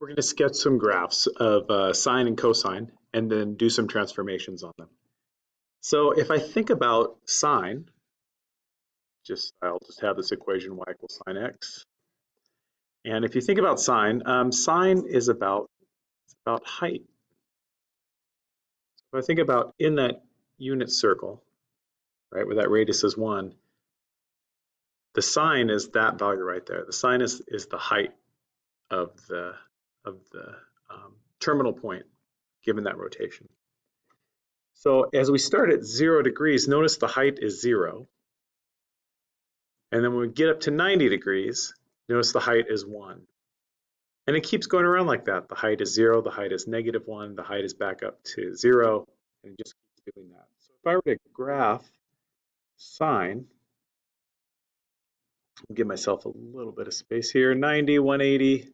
We're going to sketch some graphs of uh, sine and cosine and then do some transformations on them. So if I think about sine, just I'll just have this equation y equals sine x. And if you think about sine, um, sine is about about height. So if I think about in that unit circle, right, where that radius is one, the sine is that value right there. The sine is, is the height of the of the um, terminal point given that rotation. So as we start at zero degrees, notice the height is zero. And then when we get up to 90 degrees, notice the height is one. And it keeps going around like that. The height is zero, the height is negative one, the height is back up to zero, and just keeps doing that. So if I were to graph sine, give myself a little bit of space here, 90, 180,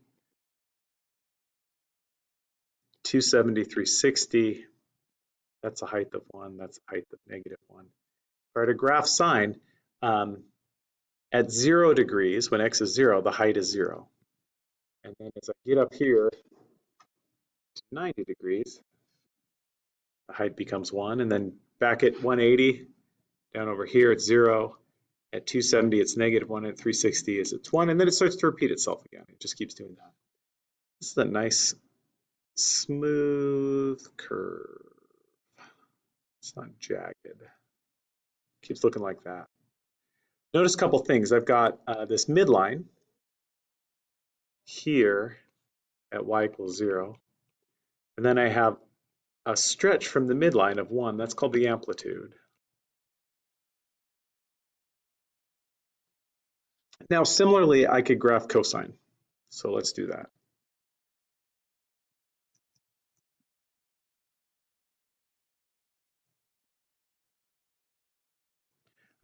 270, 360. That's a height of one, that's a height of negative one. If I were to graph sine, um, at zero degrees, when x is zero, the height is zero. And then as I get up here to 90 degrees, the height becomes one. And then back at 180, down over here, it's zero. At 270, it's negative one. At 360, is it's one. And then it starts to repeat itself again. It just keeps doing that. This is a nice smooth curve. It's not jagged. Keeps looking like that. Notice a couple things. I've got uh, this midline here at y equals zero. And then I have a stretch from the midline of one. That's called the amplitude. Now, similarly, I could graph cosine. So let's do that.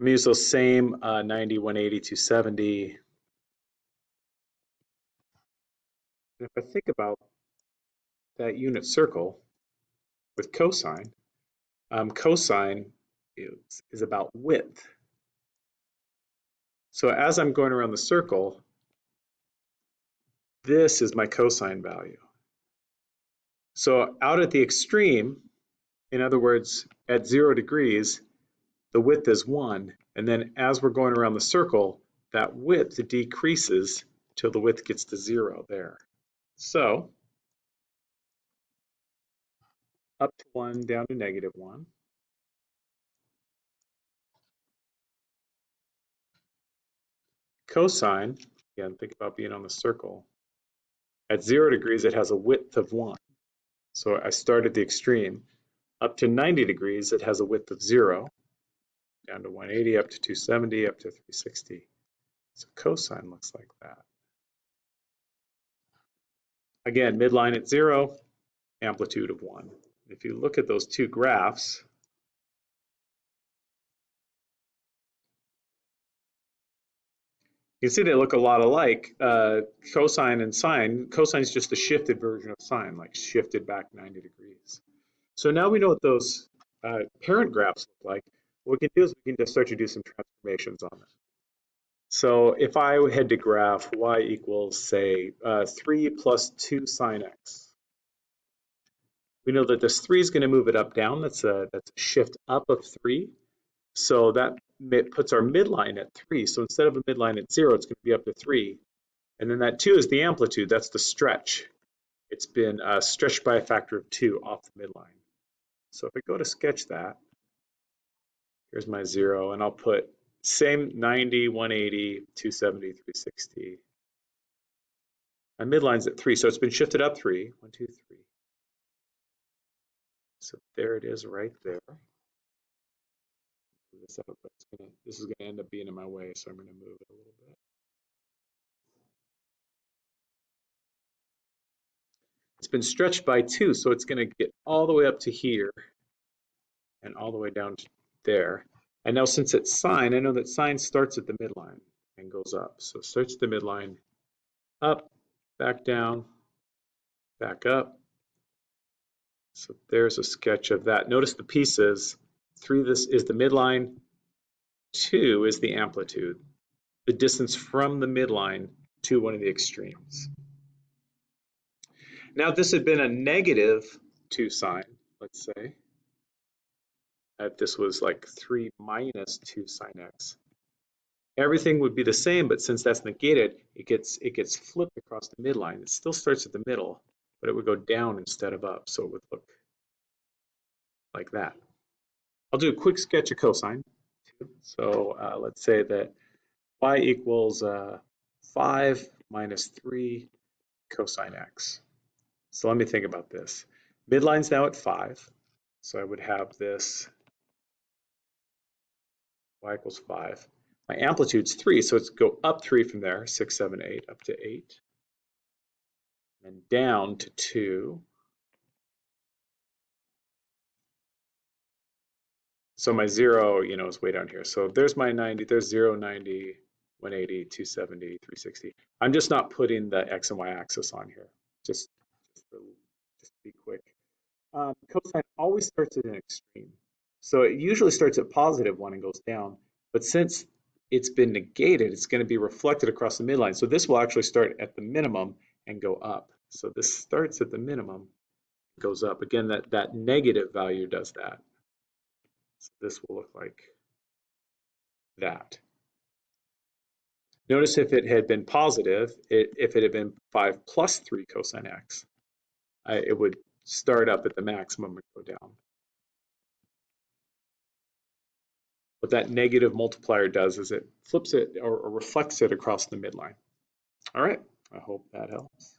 I'm use those same uh, 90, 180, 270. And if I think about that unit circle with cosine, um, cosine is, is about width. So as I'm going around the circle, this is my cosine value. So out at the extreme, in other words, at zero degrees, the width is one. And then as we're going around the circle, that width decreases till the width gets to zero there. So up to one, down to negative one. Cosine, again, think about being on the circle. At zero degrees, it has a width of one. So I start at the extreme. Up to 90 degrees, it has a width of zero down to 180, up to 270, up to 360. So cosine looks like that. Again, midline at zero, amplitude of one. If you look at those two graphs, you can see they look a lot alike. Uh, cosine and sine, cosine is just a shifted version of sine, like shifted back 90 degrees. So now we know what those uh, parent graphs look like. What we can do is we can just start to do some transformations on them. So if I had to graph y equals, say, uh, 3 plus 2 sine x, we know that this 3 is going to move it up, down. That's a, that's a shift up of 3. So that puts our midline at 3. So instead of a midline at 0, it's going to be up to 3. And then that 2 is the amplitude. That's the stretch. It's been uh, stretched by a factor of 2 off the midline. So if I go to sketch that, Here's my zero, and I'll put same 90, 180, 270, 360. My midline's at three, so it's been shifted up three. One, two, three. So there it is right there. This, up, gonna, this is going to end up being in my way, so I'm going to move it a little bit. It's been stretched by two, so it's going to get all the way up to here and all the way down there. And now since it's sine, I know that sine starts at the midline and goes up. So starts at the midline, up, back down, back up. So there's a sketch of that. Notice the pieces. Three this is the midline, two is the amplitude, the distance from the midline to one of the extremes. Now, if this had been a negative 2 sine, let's say, if this was like 3 minus 2 sine x, everything would be the same, but since that's negated, it gets it gets flipped across the midline. It still starts at the middle, but it would go down instead of up, so it would look like that. I'll do a quick sketch of cosine. So uh, let's say that y equals uh, 5 minus 3 cosine x. So let me think about this. Midline's now at 5, so I would have this y equals 5. My amplitude's 3, so it's go up 3 from there, 6, 7, 8, up to 8. And down to 2. So my 0, you know, is way down here. So there's my 90, there's 0, 90, 180, 270, 360. I'm just not putting the x and y axis on here, just, just, for, just to be quick. Um, cosine always starts at an extreme. So it usually starts at positive 1 and goes down. But since it's been negated, it's going to be reflected across the midline. So this will actually start at the minimum and go up. So this starts at the minimum, goes up. Again, that, that negative value does that. So this will look like that. Notice if it had been positive, it, if it had been 5 plus 3 cosine x, I, it would start up at the maximum and go down. What that negative multiplier does is it flips it or, reflects it across the midline. All right, I hope that helps.